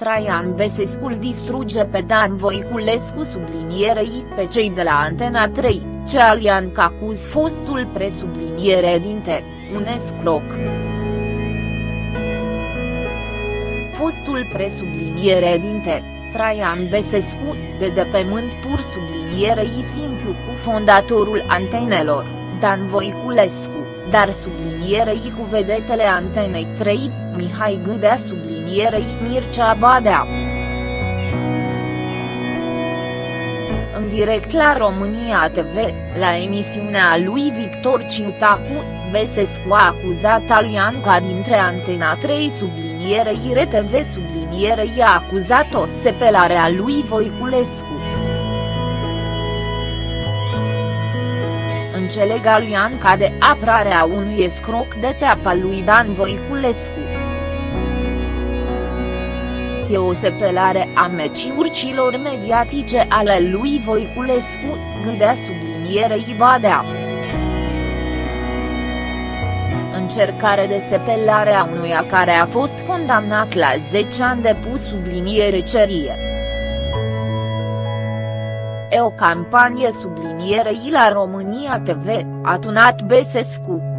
Traian Besescu îl distruge pe Dan Voiculescu sublinierei pe cei de la Antena 3, ce Alian acuz fostul presubliniere dinte, un escroc. Fostul presubliniere dinte, Traian Besescu, de de pe mânt pur sublinierei simplu cu fondatorul antenelor, Dan Voiculescu, dar sublinierei cu vedetele Antenei 3, Mihai Gâdea sublinierei Mircea Badea. În direct la România TV, la emisiunea lui Victor Ciutacu, Besescu a acuzat Alianca dintre Antena 3 sublinierei RTV sublinierei a acuzat o sepelare a lui Voiculescu. Înțeleg Alianca de aprarea unui escroc de teapa lui Dan Voiculescu. E o sepelare a meciurcilor mediatice ale lui Voiculescu, gâdea sublinierei Badea. Încercare de sepelare a unuia care a fost condamnat la 10 ani de pus subliniere cerie. E o campanie sublinierei la România TV, a tunat Besescu.